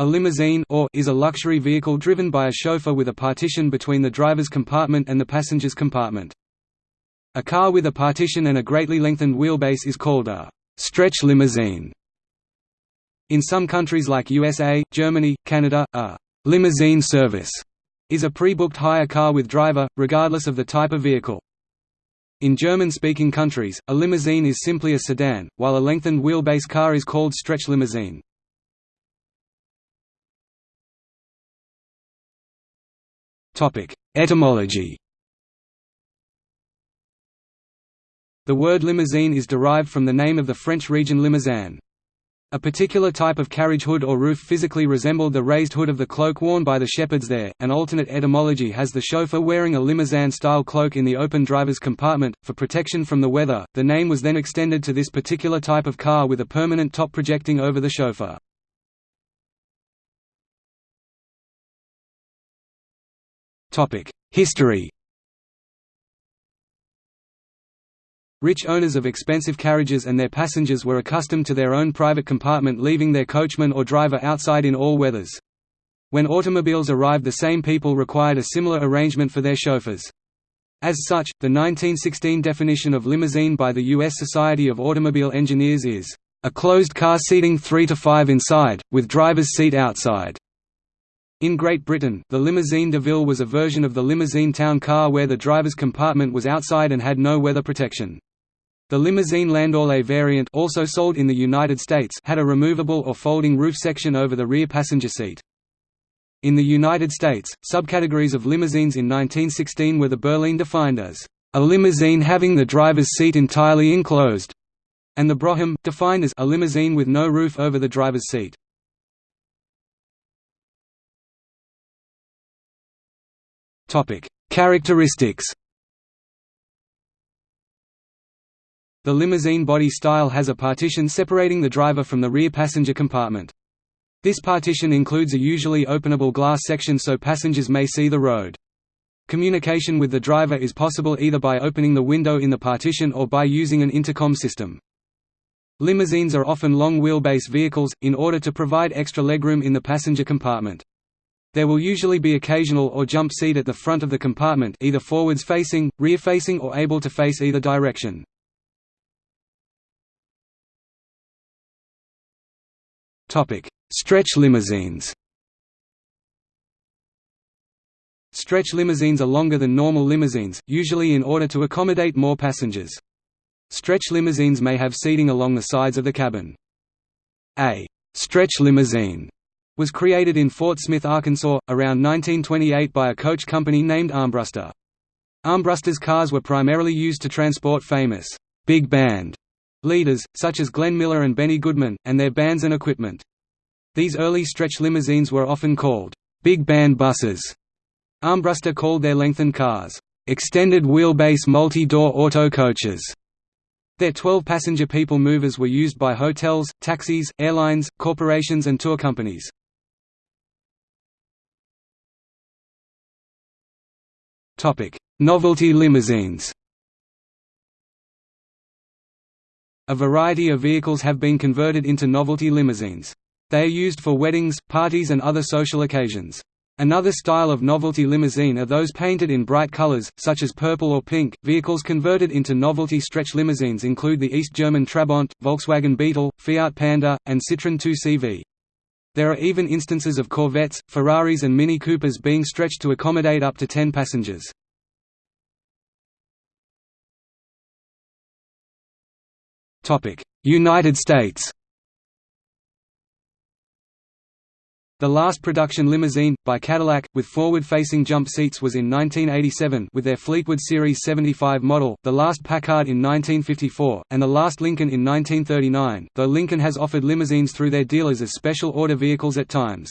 A limousine or is a luxury vehicle driven by a chauffeur with a partition between the driver's compartment and the passenger's compartment. A car with a partition and a greatly lengthened wheelbase is called a stretch limousine. In some countries like USA, Germany, Canada, a limousine service is a pre-booked hire car with driver, regardless of the type of vehicle. In German-speaking countries, a limousine is simply a sedan, while a lengthened wheelbase car is called stretch limousine. Etymology The word limousine is derived from the name of the French region Limousin. A particular type of carriage hood or roof physically resembled the raised hood of the cloak worn by the shepherds there. An alternate etymology has the chauffeur wearing a limousine style cloak in the open driver's compartment, for protection from the weather. The name was then extended to this particular type of car with a permanent top projecting over the chauffeur. History Rich owners of expensive carriages and their passengers were accustomed to their own private compartment leaving their coachman or driver outside in all weathers. When automobiles arrived the same people required a similar arrangement for their chauffeurs. As such, the 1916 definition of limousine by the U.S. Society of Automobile Engineers is, "...a closed car seating three to five inside, with driver's seat outside." In Great Britain, the limousine de ville was a version of the limousine town car where the driver's compartment was outside and had no weather protection. The limousine Landaulet variant also sold in the United States had a removable or folding roof section over the rear passenger seat. In the United States, subcategories of limousines in 1916 were the Berline defined as a limousine having the driver's seat entirely enclosed, and the Brougham, defined as a limousine with no roof over the driver's seat. Topic: Characteristics. The limousine body style has a partition separating the driver from the rear passenger compartment. This partition includes a usually openable glass section so passengers may see the road. Communication with the driver is possible either by opening the window in the partition or by using an intercom system. Limousines are often long wheelbase vehicles, in order to provide extra legroom in the passenger compartment. There will usually be occasional or jump seat at the front of the compartment either forwards facing, rear facing or able to face either direction. Stretch limousines Stretch limousines are longer than normal limousines, usually in order to accommodate more passengers. Stretch limousines may have seating along the sides of the cabin. A «stretch limousine» was created in Fort Smith, Arkansas, around 1928 by a coach company named Armbruster. Armbruster's cars were primarily used to transport famous big band leaders, such as Glenn Miller and Benny Goodman, and their bands and equipment. These early stretch limousines were often called big band buses. Armbruster called their lengthened cars, extended wheelbase multi-door auto coaches. Their 12-passenger people movers were used by hotels, taxis, airlines, corporations and tour companies. Novelty limousines A variety of vehicles have been converted into novelty limousines. They are used for weddings, parties and other social occasions. Another style of novelty limousine are those painted in bright colors, such as purple or pink. Vehicles converted into novelty stretch limousines include the East German Trabant, Volkswagen Beetle, Fiat Panda, and Citroën 2CV. There are even instances of Corvettes, Ferraris and Mini Coopers being stretched to accommodate up to 10 passengers. United States The last production limousine, by Cadillac, with forward-facing jump seats was in 1987 with their Fleetwood Series 75 model, the last Packard in 1954, and the last Lincoln in 1939, though Lincoln has offered limousines through their dealers as special order vehicles at times.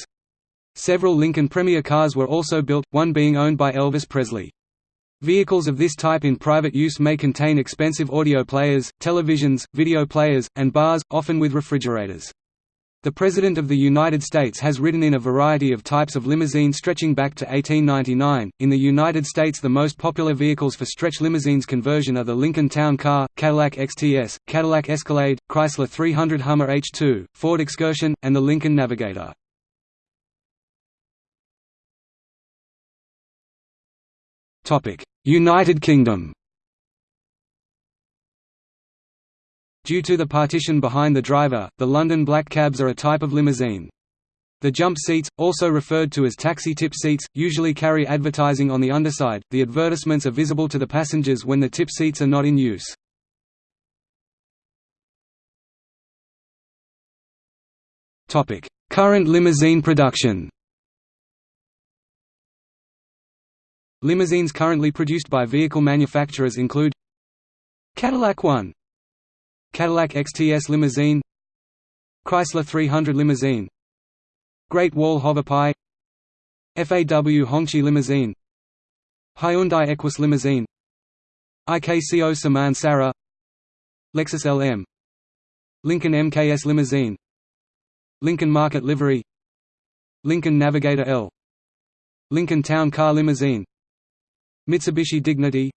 Several Lincoln Premier cars were also built, one being owned by Elvis Presley. Vehicles of this type in private use may contain expensive audio players, televisions, video players, and bars, often with refrigerators. The President of the United States has ridden in a variety of types of limousine stretching back to 1899. In the United States, the most popular vehicles for stretch limousines conversion are the Lincoln Town Car, Cadillac XTS, Cadillac Escalade, Chrysler 300 Hummer H2, Ford Excursion, and the Lincoln Navigator. United Kingdom Due to the partition behind the driver, the London black cabs are a type of limousine. The jump seats, also referred to as taxi tip seats, usually carry advertising on the underside. The advertisements are visible to the passengers when the tip seats are not in use. Topic: Current limousine production. Limousines currently produced by vehicle manufacturers include Cadillac 1 Cadillac XTS limousine Chrysler 300 limousine Great Wall Hoverpie FAW Hongqi limousine Hyundai Equus limousine IKCO Saman Sara Lexus LM Lincoln MKS limousine Lincoln Market livery Lincoln Navigator L Lincoln Town Car limousine Mitsubishi Dignity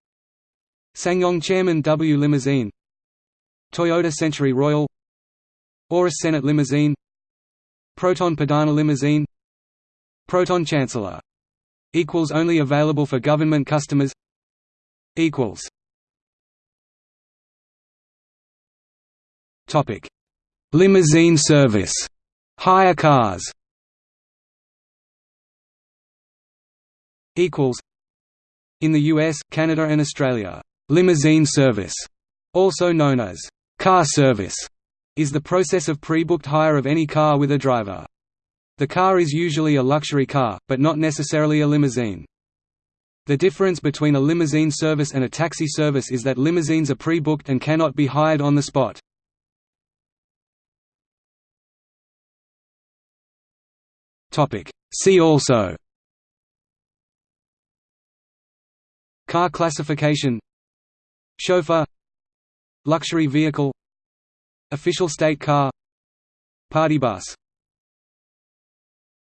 SsangYong Chairman W limousine Toyota Century Royal Aurus Senate limousine Proton Perdana limousine Proton Chancellor equals only available for government customers equals. Topic. Limousine service. Hire cars equals. In the US Canada and Australia limousine service also known as Car service is the process of pre-booked hire of any car with a driver. The car is usually a luxury car, but not necessarily a limousine. The difference between a limousine service and a taxi service is that limousines are pre-booked and cannot be hired on the spot. See also Car classification Chauffeur Luxury vehicle Official state car Party bus